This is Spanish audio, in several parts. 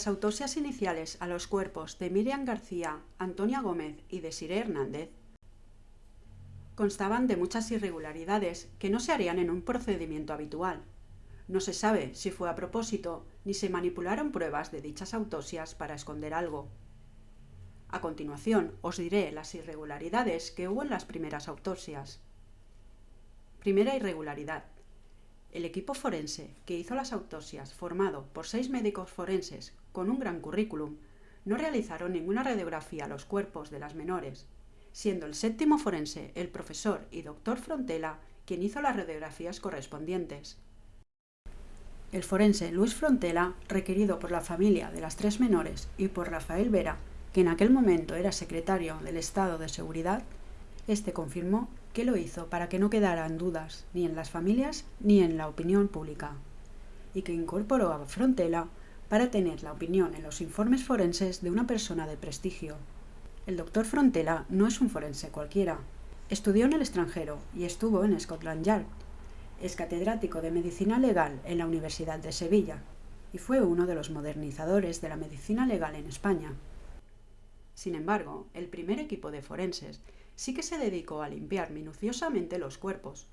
Las autopsias iniciales a los cuerpos de Miriam García, Antonia Gómez y Desiree Hernández constaban de muchas irregularidades que no se harían en un procedimiento habitual. No se sabe si fue a propósito ni se manipularon pruebas de dichas autopsias para esconder algo. A continuación os diré las irregularidades que hubo en las primeras autopsias. Primera irregularidad. El equipo forense que hizo las autopsias, formado por seis médicos forenses con un gran currículum, no realizaron ninguna radiografía a los cuerpos de las menores, siendo el séptimo forense, el profesor y doctor Frontela, quien hizo las radiografías correspondientes. El forense Luis Frontela, requerido por la familia de las tres menores y por Rafael Vera, que en aquel momento era secretario del Estado de Seguridad, este confirmó que lo hizo para que no quedaran dudas ni en las familias ni en la opinión pública, y que incorporó a Frontela para tener la opinión en los informes forenses de una persona de prestigio. El doctor Frontela no es un forense cualquiera. Estudió en el extranjero y estuvo en Scotland Yard. Es catedrático de Medicina Legal en la Universidad de Sevilla y fue uno de los modernizadores de la medicina legal en España. Sin embargo, el primer equipo de forenses sí que se dedicó a limpiar minuciosamente los cuerpos,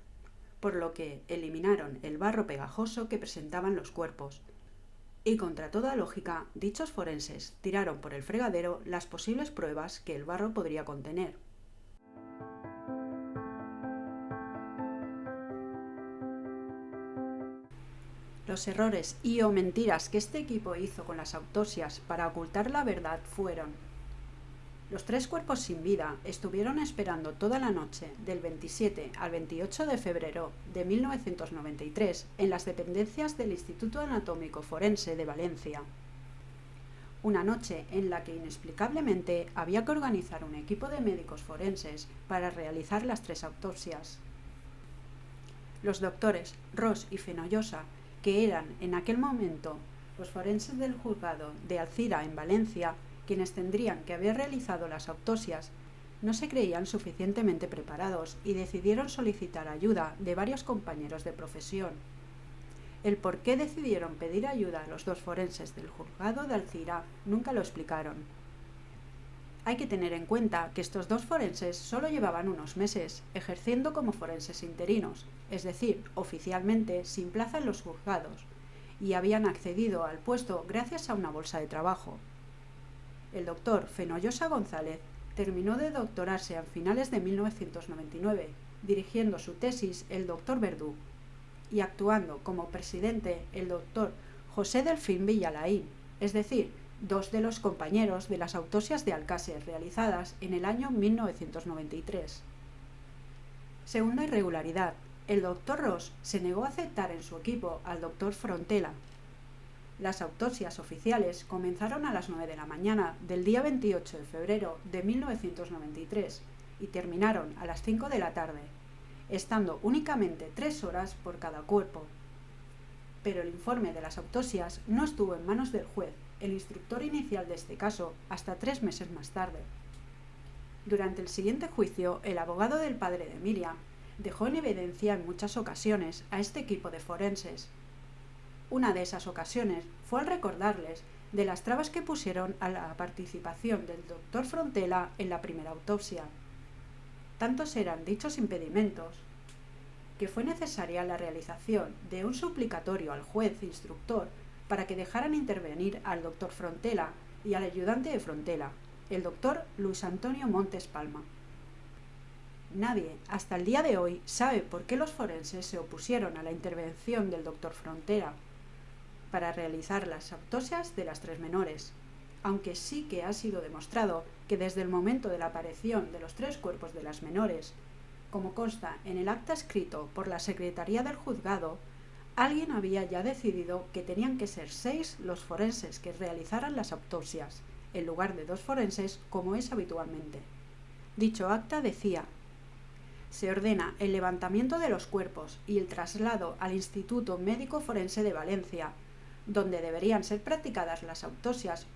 por lo que eliminaron el barro pegajoso que presentaban los cuerpos. Y contra toda lógica, dichos forenses tiraron por el fregadero las posibles pruebas que el barro podría contener. Los errores y o mentiras que este equipo hizo con las autopsias para ocultar la verdad fueron los tres cuerpos sin vida estuvieron esperando toda la noche del 27 al 28 de febrero de 1993 en las dependencias del Instituto Anatómico Forense de Valencia. Una noche en la que inexplicablemente había que organizar un equipo de médicos forenses para realizar las tres autopsias. Los doctores Ross y Fenollosa, que eran en aquel momento los forenses del juzgado de Alcira en Valencia, quienes tendrían que haber realizado las autopsias no se creían suficientemente preparados y decidieron solicitar ayuda de varios compañeros de profesión. El por qué decidieron pedir ayuda a los dos forenses del juzgado de Alcira nunca lo explicaron. Hay que tener en cuenta que estos dos forenses solo llevaban unos meses ejerciendo como forenses interinos, es decir, oficialmente sin plaza en los juzgados, y habían accedido al puesto gracias a una bolsa de trabajo. El doctor Fenollosa González terminó de doctorarse a finales de 1999, dirigiendo su tesis el doctor Verdú y actuando como presidente el doctor José Delfín Villalaín, es decir, dos de los compañeros de las autopsias de Alcácer realizadas en el año 1993. Segunda irregularidad. El doctor Ross se negó a aceptar en su equipo al doctor Frontela, las autopsias oficiales comenzaron a las 9 de la mañana del día 28 de febrero de 1993 y terminaron a las 5 de la tarde, estando únicamente tres horas por cada cuerpo. Pero el informe de las autopsias no estuvo en manos del juez, el instructor inicial de este caso, hasta tres meses más tarde. Durante el siguiente juicio, el abogado del padre de Miriam dejó en evidencia en muchas ocasiones a este equipo de forenses, una de esas ocasiones fue al recordarles de las trabas que pusieron a la participación del doctor Frontela en la primera autopsia. Tantos eran dichos impedimentos que fue necesaria la realización de un suplicatorio al juez instructor para que dejaran intervenir al doctor Frontela y al ayudante de Frontela, el doctor Luis Antonio Montes Palma. Nadie, hasta el día de hoy, sabe por qué los forenses se opusieron a la intervención del doctor Frontela para realizar las autopsias de las tres menores, aunque sí que ha sido demostrado que desde el momento de la aparición de los tres cuerpos de las menores, como consta en el acta escrito por la Secretaría del Juzgado, alguien había ya decidido que tenían que ser seis los forenses que realizaran las autopsias, en lugar de dos forenses como es habitualmente. Dicho acta decía se ordena el levantamiento de los cuerpos y el traslado al Instituto Médico Forense de Valencia donde deberían ser practicadas las autopsias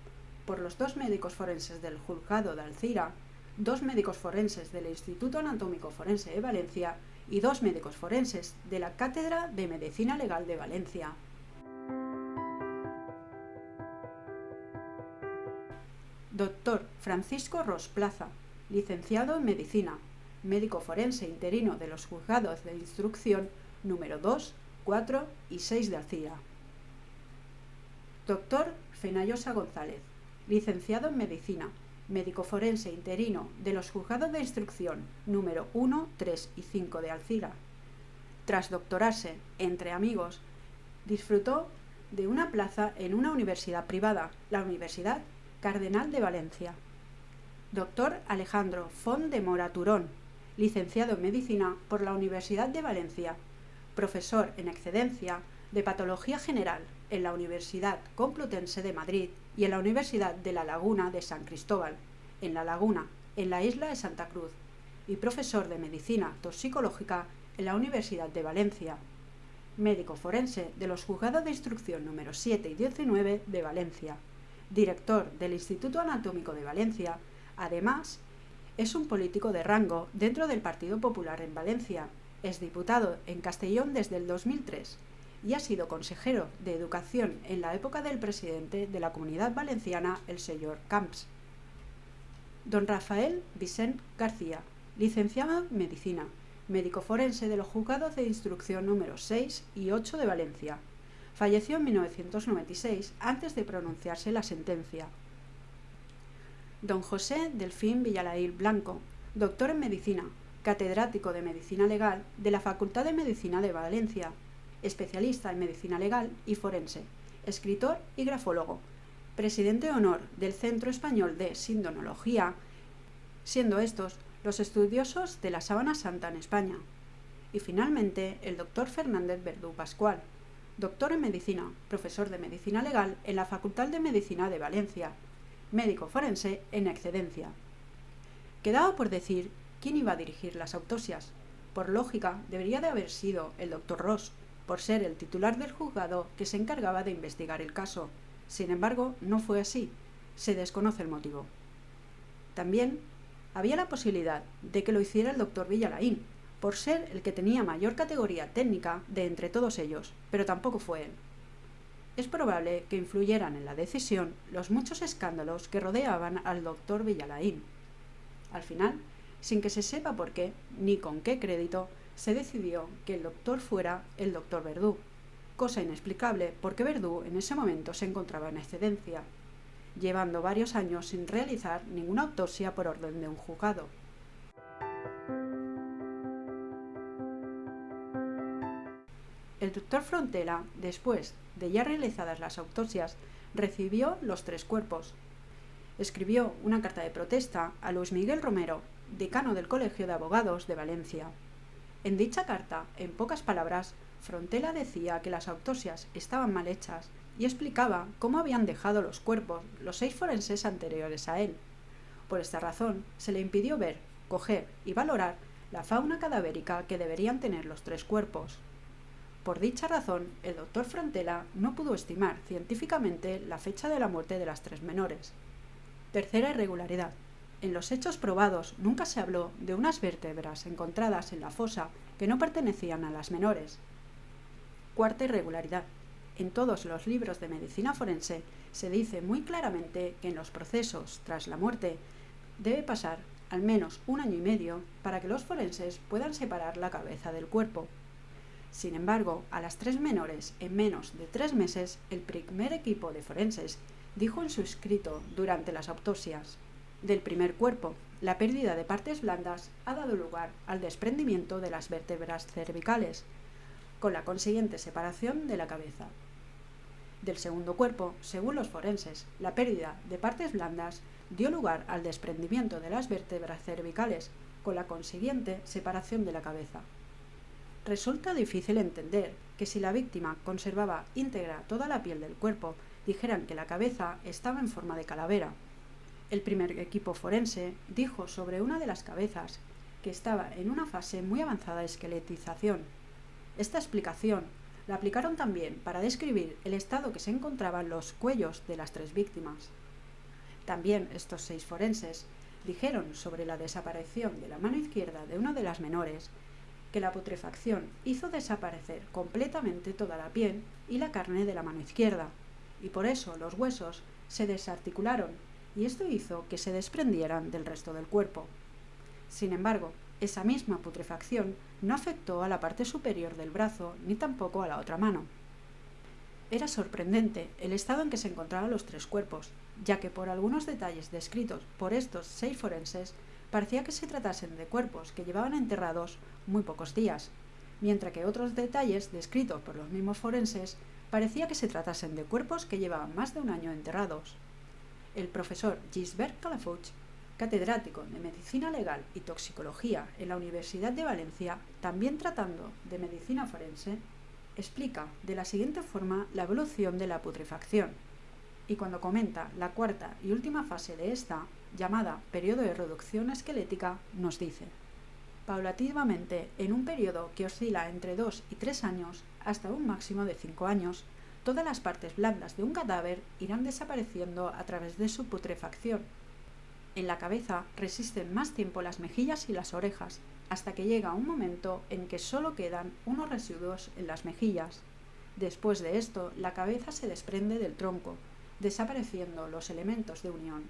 por los dos médicos forenses del juzgado de Alcira, dos médicos forenses del Instituto Anatómico Forense de Valencia y dos médicos forenses de la Cátedra de Medicina Legal de Valencia. Doctor Francisco Rosplaza, licenciado en Medicina, médico forense interino de los juzgados de instrucción número 2, 4 y 6 de Alcira. Doctor Fenayosa González, licenciado en Medicina, médico forense interino de los juzgados de instrucción número 1, 3 y 5 de Alcira. Tras doctorarse entre amigos, disfrutó de una plaza en una universidad privada, la Universidad Cardenal de Valencia. Doctor Alejandro Font de Moraturón, licenciado en Medicina por la Universidad de Valencia, profesor en excedencia de Patología General en la Universidad Complutense de Madrid y en la Universidad de La Laguna de San Cristóbal, en La Laguna, en la isla de Santa Cruz, y profesor de Medicina Toxicológica en la Universidad de Valencia. Médico forense de los juzgados de instrucción número 7 y 19 de Valencia director del Instituto Anatómico de Valencia, además es un político de rango dentro del Partido Popular en Valencia, es diputado en Castellón desde el 2003 y ha sido consejero de Educación en la época del presidente de la Comunidad Valenciana, el señor Camps. Don Rafael Vicent García, licenciado en Medicina, médico forense de los juzgados de instrucción número 6 y 8 de Valencia, Falleció en 1996 antes de pronunciarse la sentencia. Don José Delfín Villalail Blanco, doctor en medicina, catedrático de medicina legal de la Facultad de Medicina de Valencia, especialista en medicina legal y forense, escritor y grafólogo, presidente de honor del Centro Español de Sindonología, siendo estos los estudiosos de la sábana santa en España. Y finalmente el doctor Fernández Verdú Pascual, doctor en medicina, profesor de medicina legal en la Facultad de Medicina de Valencia, médico forense en excedencia. Quedaba por decir quién iba a dirigir las autopsias. Por lógica, debería de haber sido el doctor Ross, por ser el titular del juzgado que se encargaba de investigar el caso. Sin embargo, no fue así. Se desconoce el motivo. También había la posibilidad de que lo hiciera el doctor Villalaín, por ser el que tenía mayor categoría técnica de entre todos ellos, pero tampoco fue él. Es probable que influyeran en la decisión los muchos escándalos que rodeaban al doctor Villalaín. Al final, sin que se sepa por qué ni con qué crédito, se decidió que el doctor fuera el doctor Verdú, cosa inexplicable porque Verdú en ese momento se encontraba en excedencia, llevando varios años sin realizar ninguna autopsia por orden de un juzgado. El doctor Frontela, después de ya realizadas las autopsias, recibió los tres cuerpos. Escribió una carta de protesta a Luis Miguel Romero, decano del Colegio de Abogados de Valencia. En dicha carta, en pocas palabras, Frontela decía que las autopsias estaban mal hechas y explicaba cómo habían dejado los cuerpos los seis forenses anteriores a él. Por esta razón, se le impidió ver, coger y valorar la fauna cadavérica que deberían tener los tres cuerpos. Por dicha razón, el doctor Frontela no pudo estimar científicamente la fecha de la muerte de las tres menores. Tercera irregularidad. En los hechos probados nunca se habló de unas vértebras encontradas en la fosa que no pertenecían a las menores. Cuarta irregularidad. En todos los libros de medicina forense se dice muy claramente que en los procesos tras la muerte debe pasar al menos un año y medio para que los forenses puedan separar la cabeza del cuerpo. Sin embargo, a las tres menores, en menos de tres meses, el primer equipo de forenses dijo en su escrito durante las autopsias del primer cuerpo, la pérdida de partes blandas ha dado lugar al desprendimiento de las vértebras cervicales, con la consiguiente separación de la cabeza. Del segundo cuerpo, según los forenses, la pérdida de partes blandas dio lugar al desprendimiento de las vértebras cervicales, con la consiguiente separación de la cabeza. Resulta difícil entender que si la víctima conservaba íntegra toda la piel del cuerpo, dijeran que la cabeza estaba en forma de calavera. El primer equipo forense dijo sobre una de las cabezas que estaba en una fase muy avanzada de esqueletización. Esta explicación la aplicaron también para describir el estado que se encontraban los cuellos de las tres víctimas. También estos seis forenses dijeron sobre la desaparición de la mano izquierda de una de las menores que la putrefacción hizo desaparecer completamente toda la piel y la carne de la mano izquierda, y por eso los huesos se desarticularon y esto hizo que se desprendieran del resto del cuerpo. Sin embargo, esa misma putrefacción no afectó a la parte superior del brazo ni tampoco a la otra mano. Era sorprendente el estado en que se encontraban los tres cuerpos, ya que por algunos detalles descritos por estos seis forenses parecía que se tratasen de cuerpos que llevaban enterrados muy pocos días, mientras que otros detalles descritos por los mismos forenses parecía que se tratasen de cuerpos que llevaban más de un año enterrados. El profesor Gisbert Calafuch, catedrático de Medicina Legal y Toxicología en la Universidad de Valencia, también tratando de medicina forense, explica de la siguiente forma la evolución de la putrefacción, y cuando comenta la cuarta y última fase de esta, llamada periodo de reducción esquelética, nos dice paulativamente en un periodo que oscila entre 2 y 3 años hasta un máximo de 5 años, todas las partes blandas de un cadáver irán desapareciendo a través de su putrefacción. En la cabeza resisten más tiempo las mejillas y las orejas, hasta que llega un momento en que solo quedan unos residuos en las mejillas. Después de esto, la cabeza se desprende del tronco, desapareciendo los elementos de unión.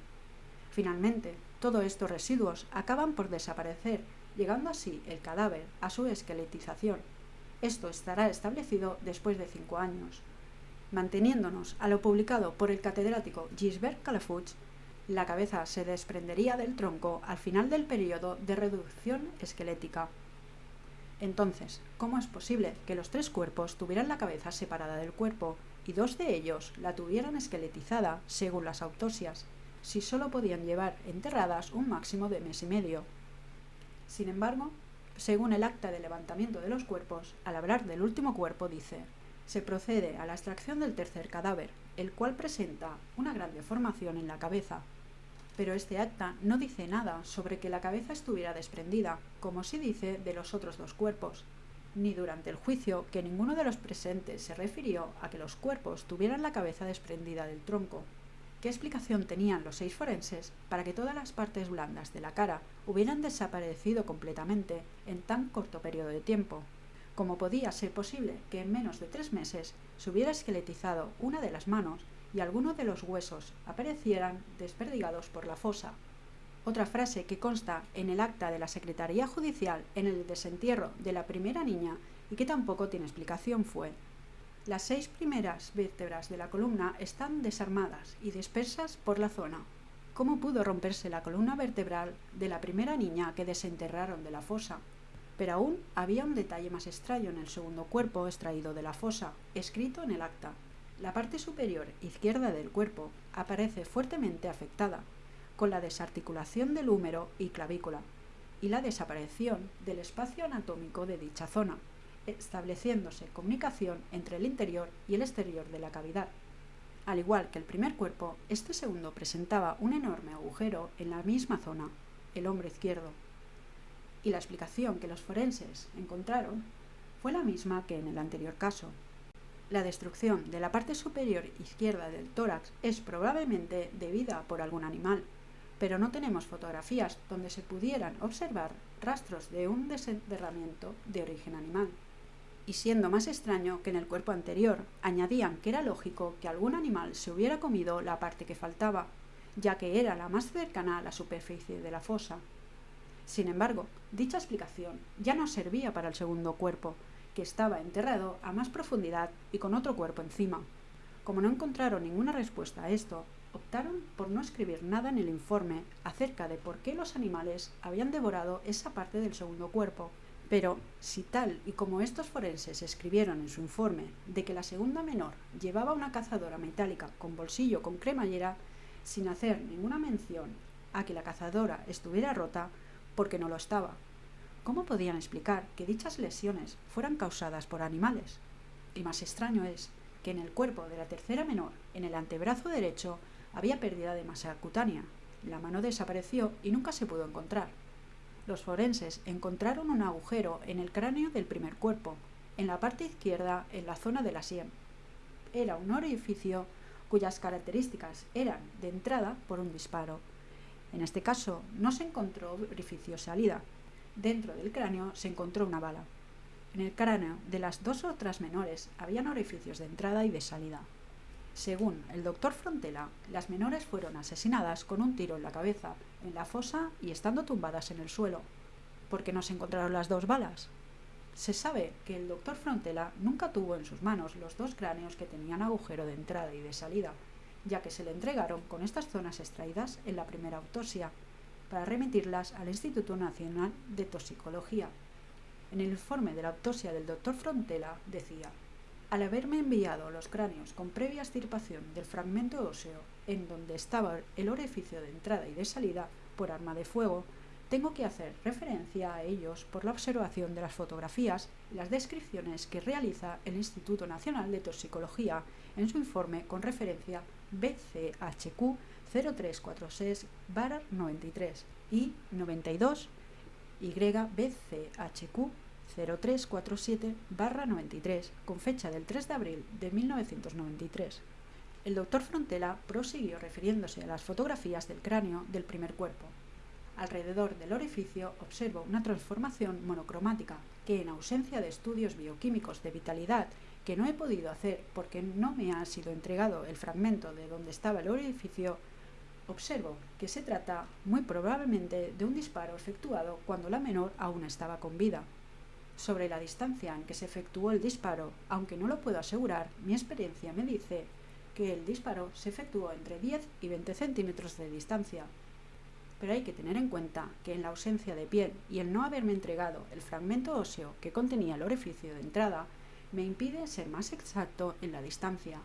Finalmente, todos estos residuos acaban por desaparecer llegando así el cadáver a su esqueletización. Esto estará establecido después de cinco años. Manteniéndonos a lo publicado por el catedrático Gisbert Calafuch, la cabeza se desprendería del tronco al final del periodo de reducción esquelética. Entonces, ¿cómo es posible que los tres cuerpos tuvieran la cabeza separada del cuerpo y dos de ellos la tuvieran esqueletizada según las autopsias, si solo podían llevar enterradas un máximo de mes y medio? Sin embargo, según el acta de levantamiento de los cuerpos, al hablar del último cuerpo dice, se procede a la extracción del tercer cadáver, el cual presenta una gran deformación en la cabeza. Pero este acta no dice nada sobre que la cabeza estuviera desprendida, como sí dice de los otros dos cuerpos, ni durante el juicio que ninguno de los presentes se refirió a que los cuerpos tuvieran la cabeza desprendida del tronco. ¿Qué explicación tenían los seis forenses para que todas las partes blandas de la cara hubieran desaparecido completamente en tan corto periodo de tiempo? ¿Cómo podía ser posible que en menos de tres meses se hubiera esqueletizado una de las manos y algunos de los huesos aparecieran desperdigados por la fosa? Otra frase que consta en el acta de la Secretaría Judicial en el desentierro de la primera niña y que tampoco tiene explicación fue las seis primeras vértebras de la columna están desarmadas y dispersas por la zona. ¿Cómo pudo romperse la columna vertebral de la primera niña que desenterraron de la fosa? Pero aún había un detalle más extraño en el segundo cuerpo extraído de la fosa, escrito en el acta. La parte superior izquierda del cuerpo aparece fuertemente afectada, con la desarticulación del húmero y clavícula, y la desaparición del espacio anatómico de dicha zona estableciéndose comunicación entre el interior y el exterior de la cavidad. Al igual que el primer cuerpo, este segundo presentaba un enorme agujero en la misma zona, el hombro izquierdo. Y la explicación que los forenses encontraron fue la misma que en el anterior caso. La destrucción de la parte superior izquierda del tórax es probablemente debida por algún animal, pero no tenemos fotografías donde se pudieran observar rastros de un desenterramiento de origen animal y siendo más extraño que en el cuerpo anterior, añadían que era lógico que algún animal se hubiera comido la parte que faltaba, ya que era la más cercana a la superficie de la fosa. Sin embargo, dicha explicación ya no servía para el segundo cuerpo, que estaba enterrado a más profundidad y con otro cuerpo encima. Como no encontraron ninguna respuesta a esto, optaron por no escribir nada en el informe acerca de por qué los animales habían devorado esa parte del segundo cuerpo pero si tal y como estos forenses escribieron en su informe de que la segunda menor llevaba una cazadora metálica con bolsillo con cremallera, sin hacer ninguna mención a que la cazadora estuviera rota, porque no lo estaba, ¿cómo podían explicar que dichas lesiones fueran causadas por animales? Y más extraño es que en el cuerpo de la tercera menor, en el antebrazo derecho, había pérdida de masa cutánea. La mano desapareció y nunca se pudo encontrar. Los forenses encontraron un agujero en el cráneo del primer cuerpo, en la parte izquierda, en la zona de la sien. Era un orificio cuyas características eran de entrada por un disparo. En este caso no se encontró orificio salida. Dentro del cráneo se encontró una bala. En el cráneo de las dos otras menores habían orificios de entrada y de salida. Según el doctor Frontela, las menores fueron asesinadas con un tiro en la cabeza, en la fosa y estando tumbadas en el suelo. ¿Por qué no se encontraron las dos balas? Se sabe que el doctor Frontela nunca tuvo en sus manos los dos cráneos que tenían agujero de entrada y de salida, ya que se le entregaron con estas zonas extraídas en la primera autopsia, para remitirlas al Instituto Nacional de Toxicología. En el informe de la autopsia del doctor Frontela decía al haberme enviado los cráneos con previa extirpación del fragmento óseo en donde estaba el orificio de entrada y de salida por arma de fuego, tengo que hacer referencia a ellos por la observación de las fotografías y las descripciones que realiza el Instituto Nacional de Toxicología en su informe con referencia BCHQ 0346-93 y 92 YBCHQ 0347-93 con fecha del 3 de abril de 1993. El doctor Frontela prosiguió refiriéndose a las fotografías del cráneo del primer cuerpo. Alrededor del orificio observo una transformación monocromática que, en ausencia de estudios bioquímicos de vitalidad que no he podido hacer porque no me ha sido entregado el fragmento de donde estaba el orificio, observo que se trata muy probablemente de un disparo efectuado cuando la menor aún estaba con vida. Sobre la distancia en que se efectuó el disparo, aunque no lo puedo asegurar, mi experiencia me dice que el disparo se efectuó entre 10 y 20 centímetros de distancia. Pero hay que tener en cuenta que en la ausencia de piel y el no haberme entregado el fragmento óseo que contenía el orificio de entrada, me impide ser más exacto en la distancia.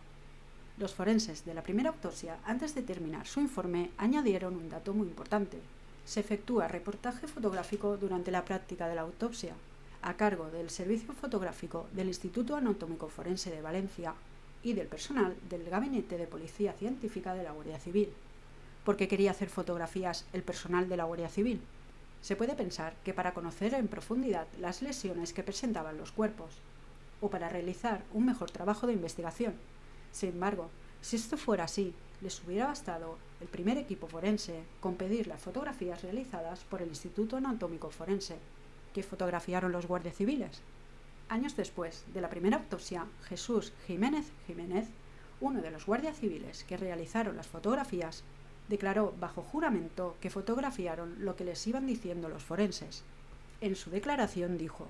Los forenses de la primera autopsia, antes de terminar su informe, añadieron un dato muy importante. Se efectúa reportaje fotográfico durante la práctica de la autopsia, a cargo del Servicio Fotográfico del Instituto Anatómico Forense de Valencia y del personal del Gabinete de Policía Científica de la Guardia Civil. ¿Por qué quería hacer fotografías el personal de la Guardia Civil? Se puede pensar que para conocer en profundidad las lesiones que presentaban los cuerpos, o para realizar un mejor trabajo de investigación. Sin embargo, si esto fuera así, les hubiera bastado el primer equipo forense con pedir las fotografías realizadas por el Instituto Anatómico Forense que fotografiaron los guardias civiles. Años después de la primera autopsia, Jesús Jiménez Jiménez, uno de los guardias civiles que realizaron las fotografías, declaró bajo juramento que fotografiaron lo que les iban diciendo los forenses. En su declaración dijo,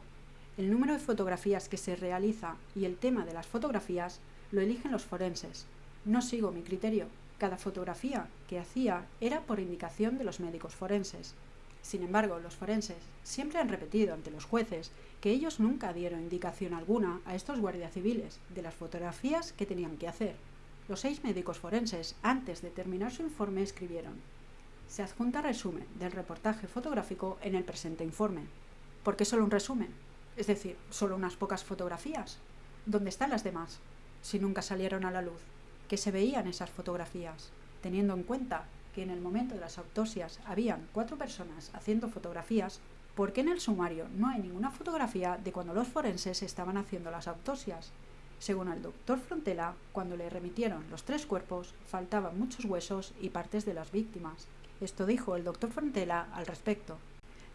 el número de fotografías que se realiza y el tema de las fotografías lo eligen los forenses. No sigo mi criterio. Cada fotografía que hacía era por indicación de los médicos forenses. Sin embargo, los forenses siempre han repetido ante los jueces que ellos nunca dieron indicación alguna a estos guardias civiles de las fotografías que tenían que hacer. Los seis médicos forenses, antes de terminar su informe, escribieron Se adjunta resumen del reportaje fotográfico en el presente informe. ¿Por qué solo un resumen? Es decir, solo unas pocas fotografías. ¿Dónde están las demás? Si nunca salieron a la luz. ¿Qué se veían esas fotografías? Teniendo en cuenta que en el momento de las autopsias habían cuatro personas haciendo fotografías, ¿por qué en el sumario no hay ninguna fotografía de cuando los forenses estaban haciendo las autopsias? Según el doctor Frontela, cuando le remitieron los tres cuerpos, faltaban muchos huesos y partes de las víctimas. Esto dijo el doctor Frontela al respecto.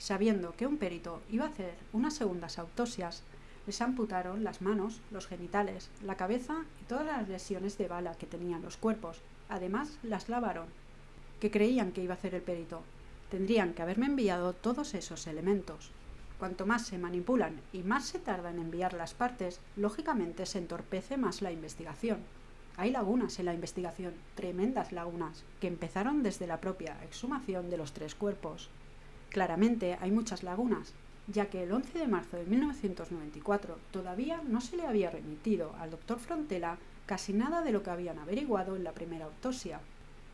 Sabiendo que un perito iba a hacer unas segundas autopsias, les amputaron las manos, los genitales, la cabeza y todas las lesiones de bala que tenían los cuerpos. Además, las lavaron que creían que iba a hacer el perito. Tendrían que haberme enviado todos esos elementos. Cuanto más se manipulan y más se tarda en enviar las partes, lógicamente se entorpece más la investigación. Hay lagunas en la investigación, tremendas lagunas, que empezaron desde la propia exhumación de los tres cuerpos. Claramente hay muchas lagunas, ya que el 11 de marzo de 1994 todavía no se le había remitido al doctor Frontela casi nada de lo que habían averiguado en la primera autopsia,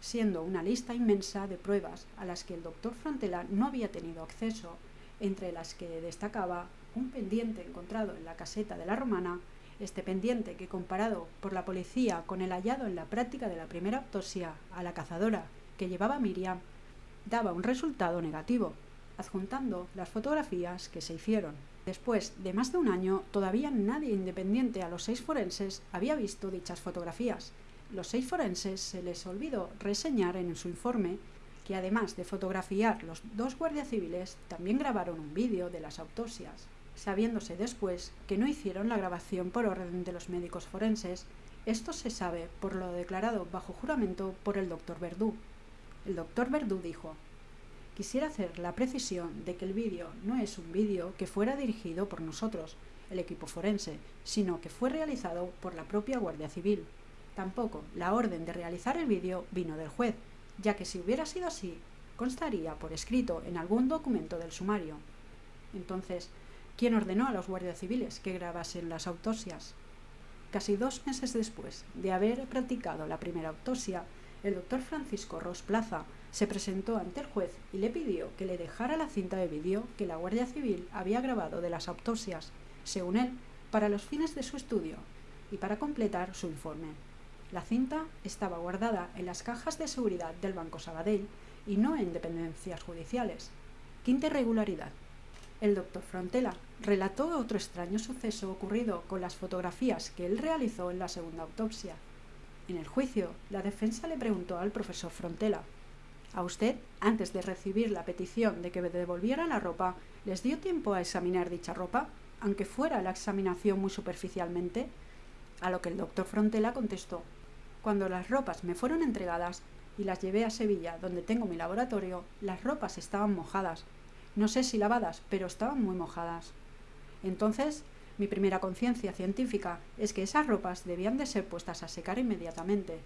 siendo una lista inmensa de pruebas a las que el doctor Frontela no había tenido acceso, entre las que destacaba un pendiente encontrado en la caseta de la romana, este pendiente que comparado por la policía con el hallado en la práctica de la primera autopsia a la cazadora que llevaba Miriam, daba un resultado negativo, adjuntando las fotografías que se hicieron. Después de más de un año, todavía nadie independiente a los seis forenses había visto dichas fotografías, los seis forenses se les olvidó reseñar en su informe que además de fotografiar los dos guardias civiles, también grabaron un vídeo de las autopsias, sabiéndose después que no hicieron la grabación por orden de los médicos forenses Esto se sabe por lo declarado bajo juramento por el doctor Verdú. El doctor Verdú dijo, quisiera hacer la precisión de que el vídeo no es un vídeo que fuera dirigido por nosotros, el equipo forense, sino que fue realizado por la propia Guardia Civil. Tampoco la orden de realizar el vídeo vino del juez, ya que si hubiera sido así, constaría por escrito en algún documento del sumario. Entonces, ¿quién ordenó a los guardias civiles que grabasen las autopsias? Casi dos meses después de haber practicado la primera autopsia, el doctor Francisco Ros Plaza se presentó ante el juez y le pidió que le dejara la cinta de vídeo que la Guardia Civil había grabado de las autopsias, según él, para los fines de su estudio y para completar su informe. La cinta estaba guardada en las cajas de seguridad del Banco Sabadell y no en dependencias judiciales. Quinta irregularidad. El doctor Frontela relató otro extraño suceso ocurrido con las fotografías que él realizó en la segunda autopsia. En el juicio, la defensa le preguntó al profesor Frontela, ¿A usted, antes de recibir la petición de que me devolviera la ropa, les dio tiempo a examinar dicha ropa, aunque fuera la examinación muy superficialmente? A lo que el doctor Frontela contestó, cuando las ropas me fueron entregadas y las llevé a Sevilla, donde tengo mi laboratorio, las ropas estaban mojadas, no sé si lavadas, pero estaban muy mojadas. Entonces, mi primera conciencia científica es que esas ropas debían de ser puestas a secar inmediatamente,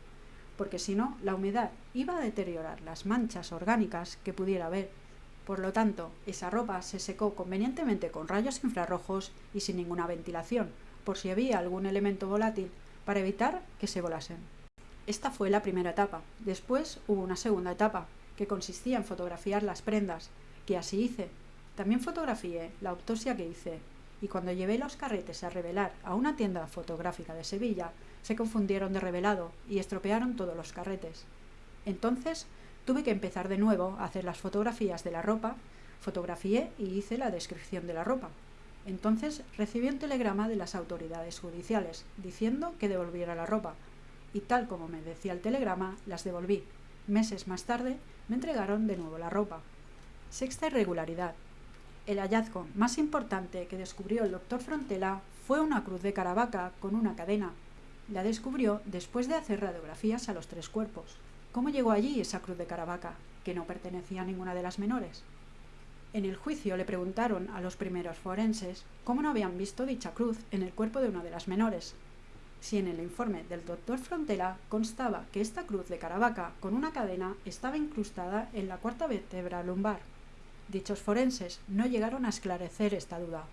porque si no, la humedad iba a deteriorar las manchas orgánicas que pudiera haber. Por lo tanto, esa ropa se secó convenientemente con rayos infrarrojos y sin ninguna ventilación, por si había algún elemento volátil, para evitar que se volasen. Esta fue la primera etapa. Después hubo una segunda etapa, que consistía en fotografiar las prendas, que así hice. También fotografié la autopsia que hice, y cuando llevé los carretes a revelar a una tienda fotográfica de Sevilla, se confundieron de revelado y estropearon todos los carretes. Entonces tuve que empezar de nuevo a hacer las fotografías de la ropa, fotografié y hice la descripción de la ropa. Entonces recibí un telegrama de las autoridades judiciales diciendo que devolviera la ropa, y tal como me decía el telegrama, las devolví. Meses más tarde me entregaron de nuevo la ropa. Sexta irregularidad. El hallazgo más importante que descubrió el doctor Frontela fue una cruz de Caravaca con una cadena. La descubrió después de hacer radiografías a los tres cuerpos. ¿Cómo llegó allí esa cruz de Caravaca, que no pertenecía a ninguna de las menores? En el juicio le preguntaron a los primeros forenses cómo no habían visto dicha cruz en el cuerpo de una de las menores. Si en el informe del doctor Frontela constaba que esta cruz de Caravaca con una cadena estaba incrustada en la cuarta vértebra lumbar. Dichos forenses no llegaron a esclarecer esta duda.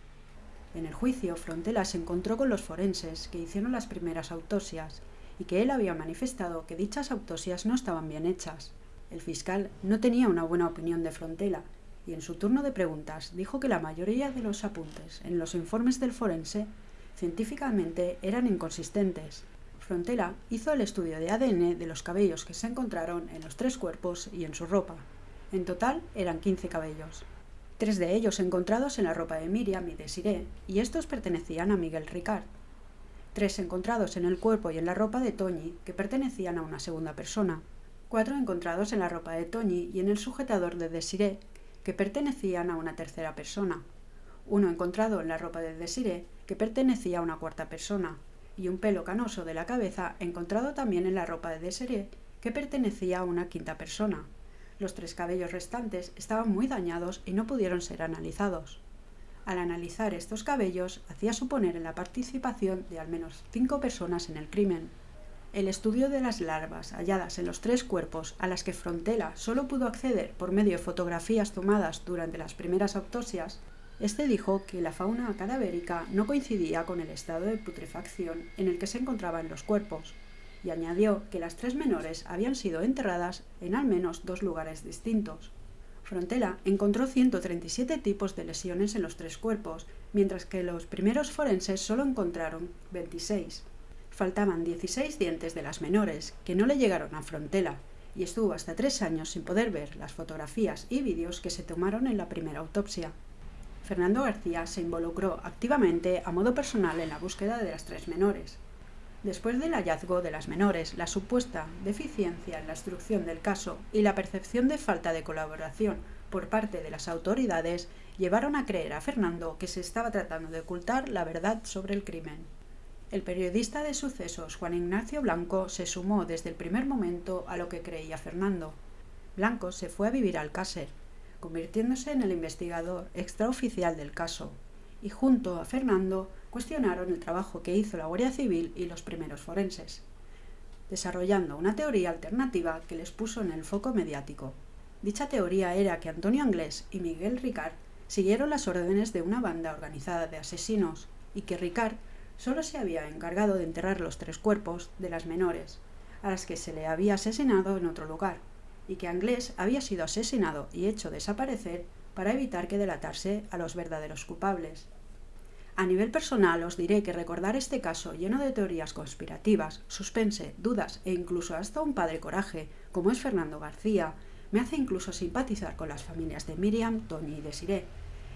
En el juicio, Frontela se encontró con los forenses que hicieron las primeras autopsias y que él había manifestado que dichas autopsias no estaban bien hechas. El fiscal no tenía una buena opinión de Frontela y en su turno de preguntas dijo que la mayoría de los apuntes en los informes del forense científicamente eran inconsistentes. Frontela hizo el estudio de ADN de los cabellos que se encontraron en los tres cuerpos y en su ropa. En total eran 15 cabellos. Tres de ellos encontrados en la ropa de Miriam y de Siré, y estos pertenecían a Miguel Ricard. Tres encontrados en el cuerpo y en la ropa de Toñi, que pertenecían a una segunda persona. Cuatro encontrados en la ropa de Toñi y en el sujetador de Desiré, que pertenecían a una tercera persona. Uno encontrado en la ropa de Desiré, que pertenecía a una cuarta persona, y un pelo canoso de la cabeza encontrado también en la ropa de Desiré, que pertenecía a una quinta persona. Los tres cabellos restantes estaban muy dañados y no pudieron ser analizados. Al analizar estos cabellos, hacía suponer en la participación de al menos cinco personas en el crimen. El estudio de las larvas halladas en los tres cuerpos, a las que Frontela solo pudo acceder por medio de fotografías tomadas durante las primeras autopsias, este dijo que la fauna cadavérica no coincidía con el estado de putrefacción en el que se encontraban los cuerpos y añadió que las tres menores habían sido enterradas en al menos dos lugares distintos. Frontela encontró 137 tipos de lesiones en los tres cuerpos, mientras que los primeros forenses solo encontraron 26. Faltaban 16 dientes de las menores, que no le llegaron a Frontela, y estuvo hasta tres años sin poder ver las fotografías y vídeos que se tomaron en la primera autopsia. Fernando García se involucró activamente a modo personal en la búsqueda de las tres menores. Después del hallazgo de las menores, la supuesta deficiencia en la instrucción del caso y la percepción de falta de colaboración por parte de las autoridades llevaron a creer a Fernando que se estaba tratando de ocultar la verdad sobre el crimen. El periodista de sucesos Juan Ignacio Blanco se sumó desde el primer momento a lo que creía Fernando. Blanco se fue a vivir al Alcácer, convirtiéndose en el investigador extraoficial del caso, y junto a Fernando cuestionaron el trabajo que hizo la Guardia Civil y los primeros forenses, desarrollando una teoría alternativa que les puso en el foco mediático. Dicha teoría era que Antonio Anglés y Miguel Ricard siguieron las órdenes de una banda organizada de asesinos y que Ricard solo se había encargado de enterrar los tres cuerpos de las menores, a las que se le había asesinado en otro lugar, y que Anglés había sido asesinado y hecho desaparecer para evitar que delatase a los verdaderos culpables. A nivel personal os diré que recordar este caso lleno de teorías conspirativas, suspense, dudas e incluso hasta un padre coraje, como es Fernando García, me hace incluso simpatizar con las familias de Miriam, Tony y Desiree,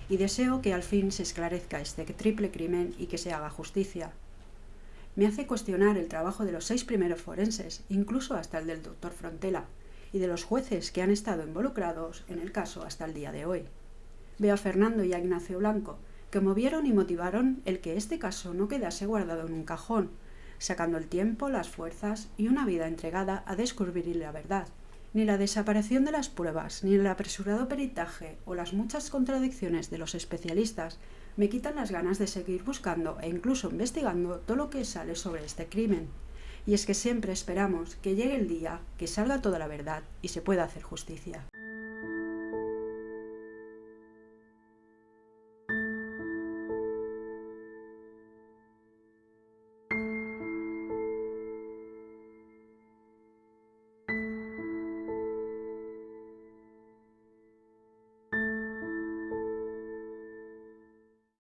y deseo que al fin se esclarezca este triple crimen y que se haga justicia. Me hace cuestionar el trabajo de los seis primeros forenses, incluso hasta el del doctor Frontela, y de los jueces que han estado involucrados en el caso hasta el día de hoy. Veo a Fernando y a Ignacio Blanco, que movieron y motivaron el que este caso no quedase guardado en un cajón, sacando el tiempo, las fuerzas y una vida entregada a descubrir la verdad. Ni la desaparición de las pruebas, ni el apresurado peritaje o las muchas contradicciones de los especialistas me quitan las ganas de seguir buscando e incluso investigando todo lo que sale sobre este crimen. Y es que siempre esperamos que llegue el día, que salga toda la verdad y se pueda hacer justicia.